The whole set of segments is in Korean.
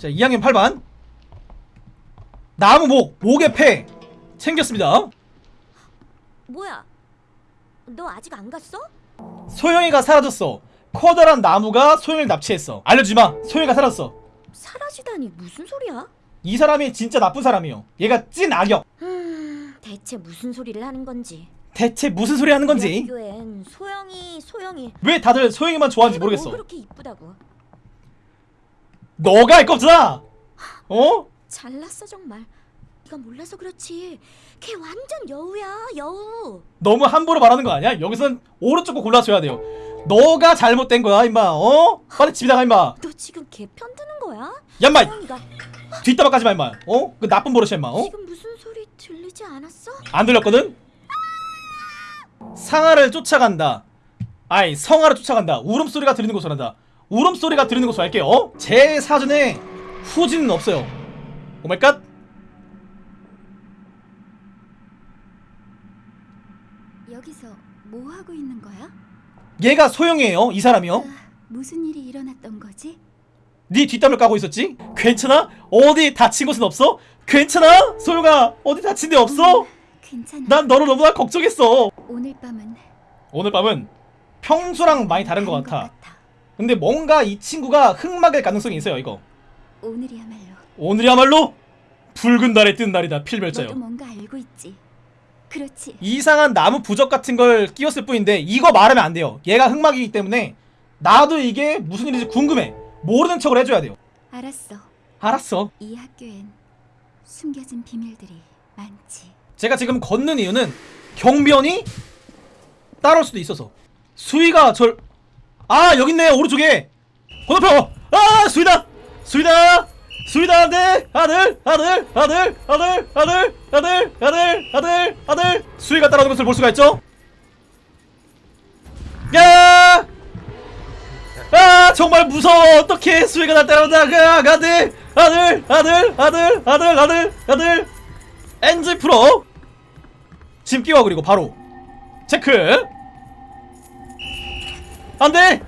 자 2학년 8반. 나무 목 목의 폐. 챙겼습니다. 뭐야? 너 아직 안 갔어? 소영이가 사라졌어. 커다란 나무가 소영이를 납치했어. 알려주지마. 소영이가 사라졌어. 사라지다니 무슨 소리야? 이 사람이 진짜 나쁜 사람이요. 얘가 찐 악역. 음, 대체 무슨 소리를 하는 건지. 대체 무슨 소리 하는 건지. 학교엔 소영이 소영이. 왜 다들 소영이만 좋아하는지 뭐 모르겠어. 그렇게 이쁘다고. 너가 할 거 없잖아 어? 잘났어 정말. 네가 몰라서 그렇지. 걔 완전 여우야 여우. 너무 함부로 말하는 거 아니야? 여기선 오른쪽 거 골라줘야 돼요 너가 잘못된 거야 임마 어? 빨리 집에 나가 임마 너 지금 걔 편드는 거야? 야 임마 소영이가 뒷담화 까지 마 임마 어? 그 나쁜 버릇이야 임마 어? 지금 무슨 소리 들리지 않았어? 안 들렸거든? 상아를 쫓아간다 아이 성아를 쫓아간다 울음소리가 들리는 곳으로 한다 울음소리가 들리는 곳으로 할게요 어? 제 사전에 후진은 없어요 Oh my god 여기서 뭐 하고 있는 거야? 얘가 소영이에요 이 사람이요 아, 무슨 일이 일어났던 거지? 네 뒷담을 까고 있었지? 괜찮아? 어디 다친 곳은 없어? 괜찮아? 소영아 어디 다친 데 없어? 괜찮아. 난 너를 너무나 걱정했어 오늘 밤은 오늘 밤은 평소랑 많이 다른 것 같아 근데 뭔가 이 친구가 흑막일 가능성이 있어요 이거 오늘이야말로 오늘이야말로 붉은 달에 뜬 날이다 필멸자요 뭔가 알고 있지. 그렇지. 이상한 나무 부적 같은 걸 끼웠을 뿐인데 이거 말하면 안 돼요 얘가 흑막이기 때문에 나도 이게 무슨 일인지 궁금해 모르는 척을 해줘야 돼요 알았어. 알았어 이 학교엔 숨겨진 비밀들이 많지. 제가 지금 걷는 이유는 경비원이 따라올 수도 있어서 수위가 절... 아 여기 있네 오른쪽에 건너편 아 수위다 수위다 수위다 안돼 아들 아들 아들 아들 아들 아들 아들 아들 아들 수위가 따라오는 것을 볼 수가 있죠 야! 아 정말 무서워 어떻게 수위가 날 따라온다 그 아들 아들 아들 아들 아들 아들 아들 엔지 프로 짐 끼워 그리고 바로 체크 안돼!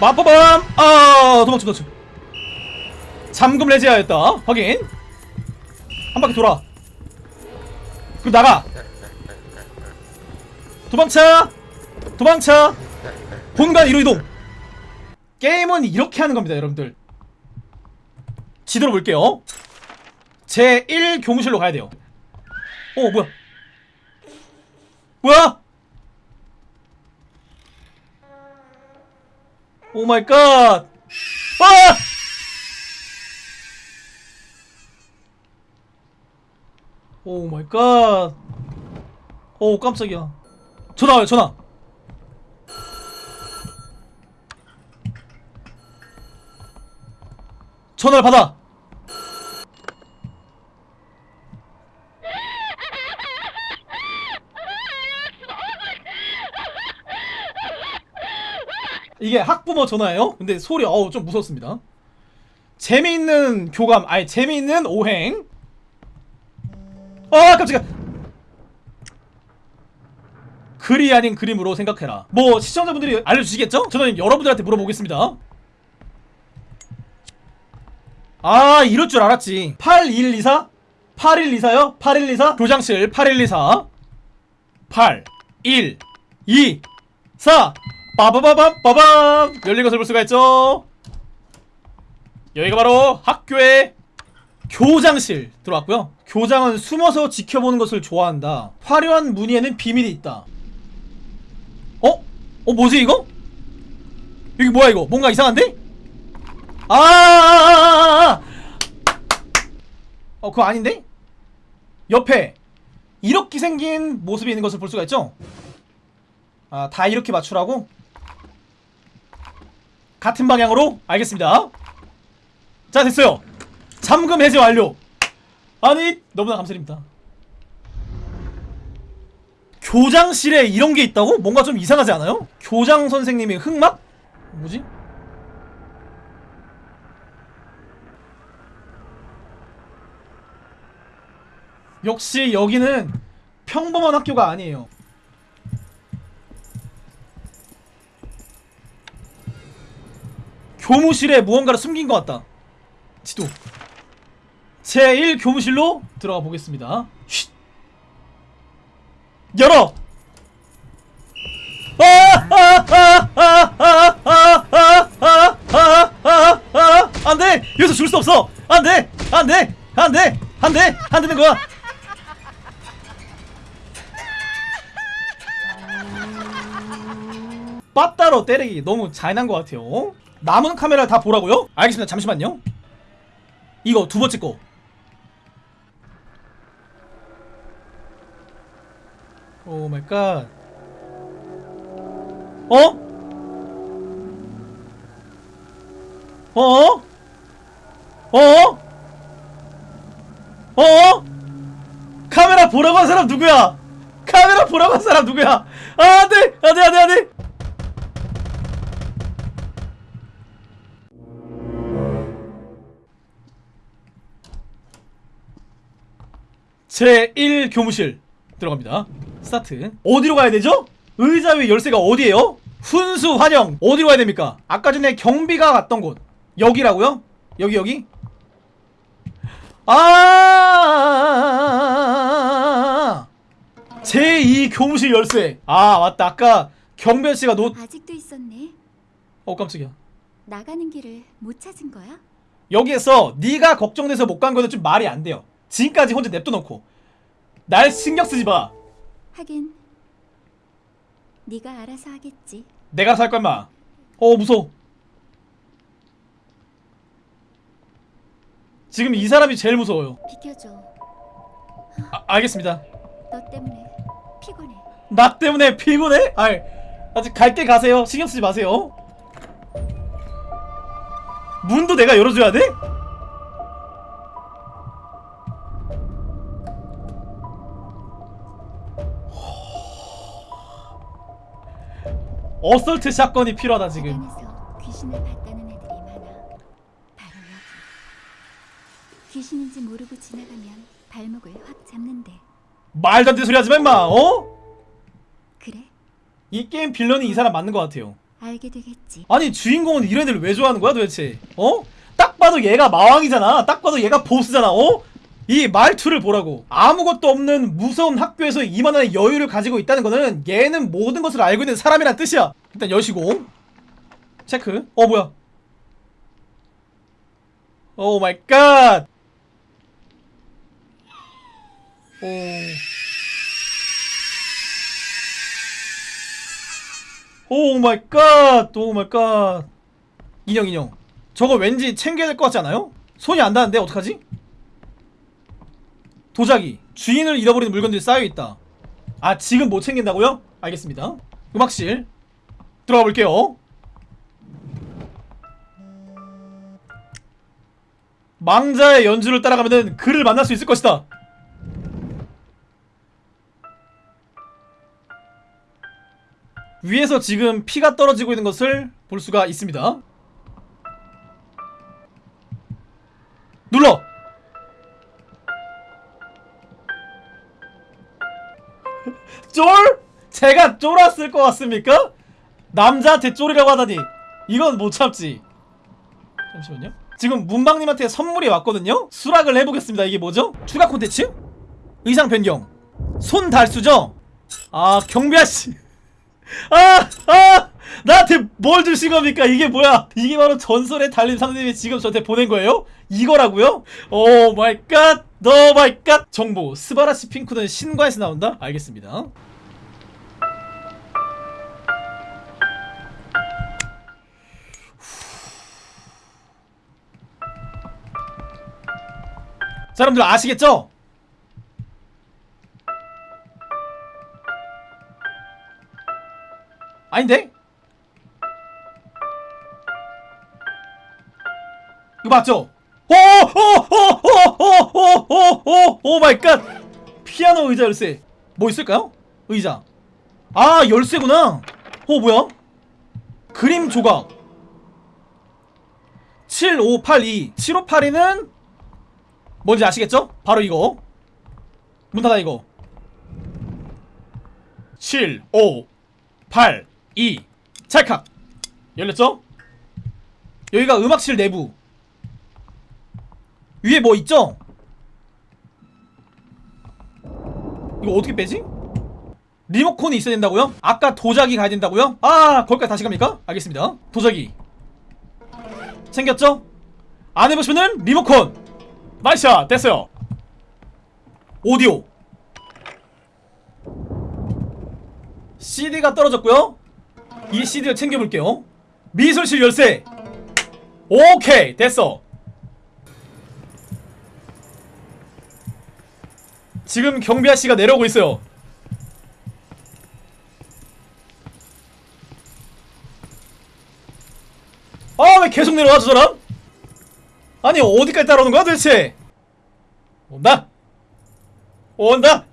마법밤 아 도망쳐 도망쳐. 잠금 레지하였다. 확인. 한 바퀴 돌아. 그리고 나가. 도망쳐! 도망쳐! 공간 이로 이동. 게임은 이렇게 하는 겁니다 여러분들. 지도로 볼게요. 제1 교무실로 가야 돼요. 어 뭐야? 뭐야 oh my god 아! Oh my god 오, 깜짝이야. 전화 와요, 전화. 전화를 받아. 이게 학부모 전화예요? 근데 소리 어우 좀 무섭습니다. 재미있는 교감, 아니 재미있는 오행. 아 깜짝이야. 글이 아닌 그림으로 생각해라. 뭐 시청자분들이 알려주시겠죠? 저는 여러분들한테 물어보겠습니다. 아 이럴 줄 알았지. 8124? 8124요? 8124? 교장실 8124 8 1 2 4 빠바바밤 빠밤 열린 것을 볼 수가 있죠 여기가 바로 학교의 교장실 들어왔고요 교장은 숨어서 지켜보는 것을 좋아한다 화려한 무늬에는 비밀이 있다 어? 어 뭐지 이거? 여기 뭐야 이거 뭔가 이상한데? 아, 아, 어 그거 아닌데? 옆에 이렇게 생긴 모습이 있는 것을 볼 수가 있죠? 아, 다 이렇게 맞추라고? 같은 방향으로? 알겠습니다. 자, 됐어요. 잠금 해제 완료. 아니, 너무나 감사드립니다. 교장실에 이런 게 있다고? 뭔가 좀 이상하지 않아요? 교장 선생님이 흑막? 뭐지? 역시 여기는 평범한 학교가 아니에요. 교무실에 무언가를 숨긴 것 같다 지도 제1 교무실로 들어가 보겠습니다 쉿. 열어 안돼 여기서 죽을 수 없어 안돼 안돼 안돼 안돼 안 되는 거야 빠따로 때리기 너무 잔인한 것 같아요 남은 카메라 다 보라고요? 알겠습니다. 잠시만요. 이거 두 번째 거. Oh my god. 어? 어? 어? 어? 카메라 보라고 한 사람 누구야? 카메라 보라고 한 사람 누구야? 아, 안 돼! 안 돼, 안 돼, 안 돼! 제1 교무실 들어갑니다. 스타트. 어디로 가야 되죠? 의자 위 열쇠가 어디에요? 훈수 환영 어디로 가야 됩니까? 아까 전에 경비가 갔던 곳 여기라고요? 여기 여기? 아 제2 교무실 열쇠 아 맞다 아까 경변 씨가 놓... 아직도 있었네. 어 깜짝이야 나가는 길을 못 찾은 거야? 여기에서 네가 걱정돼서 못 간 거는 좀 말이 안 돼요 지금까지 혼자 냅둬놓고 날 신경 쓰지 마 하긴 네가 알아서 하겠지. 내가 살 거야 마. 어 무서워. 지금 이 사람이 제일 무서워요. 비켜줘. 아, 알겠습니다. 너 때문에 피곤해. 나 때문에 피곤해? 아이, 아직 갈 때 가세요. 신경 쓰지 마세요. 문도 내가 열어줘야 돼? 어설트 사건이 필요하다 지금. 귀신을 봤다는 애들이 많아. 바로 여기. 귀신인지 모르고 지나가면 발목을 확 잡는데. 말도 안 되는 소리 하지 마 임마. 어? 그래? 이 게임 빌런이 이 사람 맞는 것 같아요. 알게 되겠지. 아니 주인공은 이런 애들 왜 좋아하는 거야 도대체? 어? 딱 봐도 얘가 마왕이잖아. 딱 봐도 얘가 보스잖아. 어? 이 말투를 보라고. 아무것도 없는 무서운 학교에서 이만한 여유를 가지고 있다는 거는 얘는 모든 것을 알고 있는 사람이란 뜻이야. 일단 여시고 체크. 어 뭐야? Oh my god. 오. Oh my god! Oh my god! 인형 인형 저거 왠지 챙겨야 될 것 같지 않아요? 손이 안 닿는데 어떡하지? 도자기 주인을 잃어버린 물건들이 쌓여있다 아 지금 못 챙긴다고요? 알겠습니다 음악실 들어가 볼게요 망자의 연주를 따라가면은 그를 만날 수 있을 것이다 위에서 지금 피가 떨어지고 있는 것을 볼 수가 있습니다. 눌러! 쫄? 제가 쫄았을 것 같습니까? 남자한테 쫄이라고 하다니 이건 못 참지 잠시만요 지금 문방님한테 선물이 왔거든요? 수락을 해보겠습니다 이게 뭐죠? 추가 콘텐츠? 의상 변경 손 달수죠? 아 경비아씨 아! 아! 나한테 뭘 주신 겁니까? 이게 뭐야? 이게 바로 전설의 달림 상대님이 지금 저한테 보낸 거예요? 이거라고요? 오 마이 갓! 너 마이 갓! 정보 스바라시 핑크는 신과에서 나온다? 알겠습니다. 자, 여러분들 아시겠죠? 아닌데? 이거 맞죠? 오오오오오오오 oh my god 피아노 의자 열쇠 뭐 있을까요? 의자 아 열쇠구나 어 뭐야? 그림 조각 7582 7582는 뭔지 아시겠죠? 바로 이거 문 닫아 이거 7 5 8 2 찰칵 열렸죠? 여기가 음악실 내부 위에 뭐 있죠? 이거 어떻게 빼지? 리모컨이 있어야 된다고요? 아까 도자기 가야 된다고요? 아 거기까지 다시 갑니까? 알겠습니다 도자기 챙겼죠? 안에 보시면은 리모컨 나이스야 됐어요. 오디오. CD가 떨어졌고요. 이 CD를 챙겨볼게요. 미술실 열쇠. 오케이 됐어. 지금 경비 아씨가 내려오고 있어요. 아 왜 계속 내려와 저 사람? 아니 어디까지 따라오는 거야 도대체? 온다. 온다.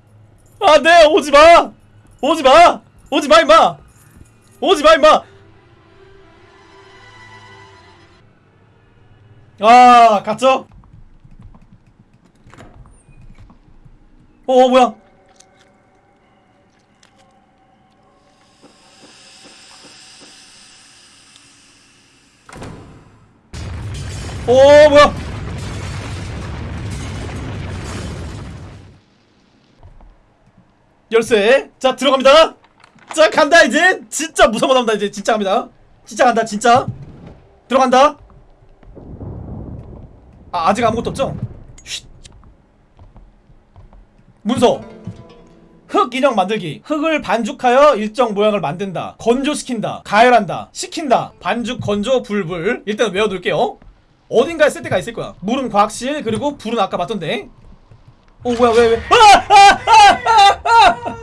안돼 오지마. 오지마. 오지마 임마. 오지마 임마. 아 갔죠? 어 뭐야 어 뭐야? 열쇠. 자 들어갑니다. 자 간다 이제. 진짜 무서운 거 나온다 이제. 진짜 갑니다. 진짜 간다 진짜. 들어간다. 아 아직 아무것도 없죠? 쉿. 문서. 흙 인형 만들기. 흙을 반죽하여 일정 모양을 만든다. 건조시킨다. 가열한다. 식힌다. 반죽 건조 불불. 일단 외워둘게요 어딘가에 쓸 때가 있을 거야 물은 과학실 그리고 불은 아까 봤던데 어 뭐야 왜왜 아! 아! 아! 아! 아!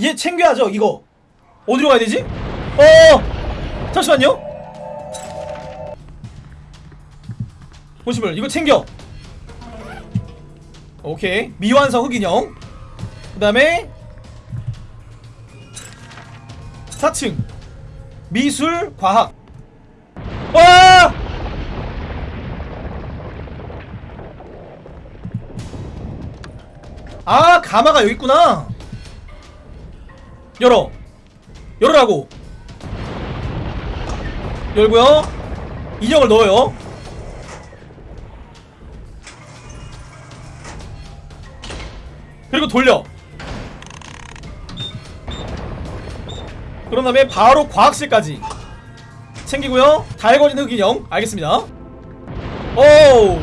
얘 챙겨야죠 이거 어디로 가야 되지? 어 잠시만요 보시면 이거 챙겨 오케이. 미완성 흑인형. 그 다음에 4층. 미술 과학. 와! 아 가마가 여기 있구나. 열어. 열으라고. 열고요. 인형을 넣어요 그리고 돌려. 그런 다음에 바로 과학실까지. 챙기고요. 달궈진 흑인형. 알겠습니다. 오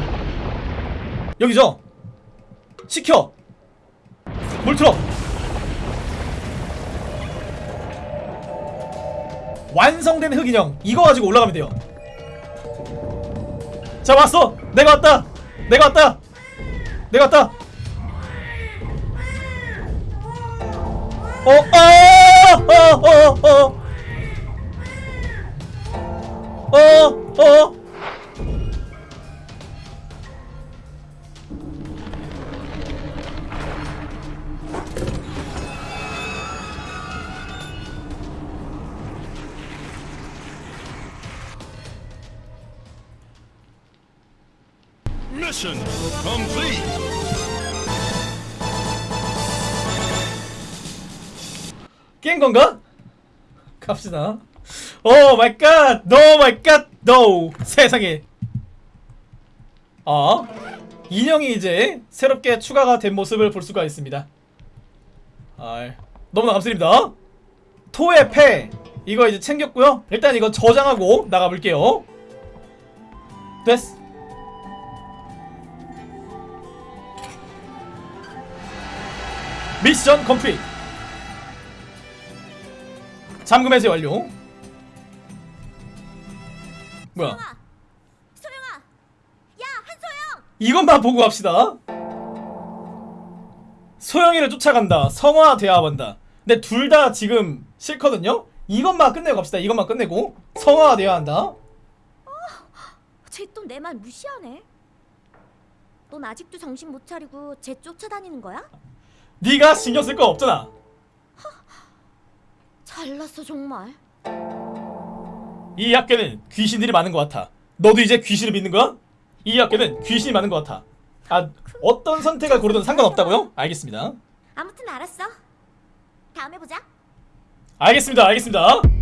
여기죠? 시켜. 물 틀어. 완성된 흑인형. 이거 가지고 올라가면 돼요. 자 왔어. 내가 왔다. 내가 왔다. 내가 왔다 어, 어, 어, 어, 어, 어, 어. Mission complete. 깬 건가? 갑시다. Oh my god! No my god! No! 세상에. 어? 인형이 이제 새롭게 추가가 된 모습을 볼 수가 있습니다. 아, 너무나 감사드립니다. 토의 패 이거 이제 챙겼고요. 일단 이거 저장하고 나가볼게요. 됐어. 미션 컴플릿. 잠금 해제 완료. 뭐야? 소영아, 소영아, 야 한소영. 이것만 보고 갑시다. 소영이를 쫓아간다. 성화돼야 한다. 근데 둘 다 지금 싫거든요. 이것만 끝내고 갑시다. 이것만 끝내고 성화돼야 한다. 쟤또 내 말 무시하네. 넌 아직도 정신 못 차리고 쟤 쫓아다니는 거야? 네가 신경 쓸 거 없잖아. 잘났어 정말. 이 학교는 귀신들이 많은 것 같아. 너도 이제 귀신을 믿는 거야? 이 학교는 귀신이 많은 것 같아. 아 어떤 선택을 고르든 상관없다고요? 알겠습니다 아무튼 알았어. 다음에 보자. 알겠습니다 알겠습니다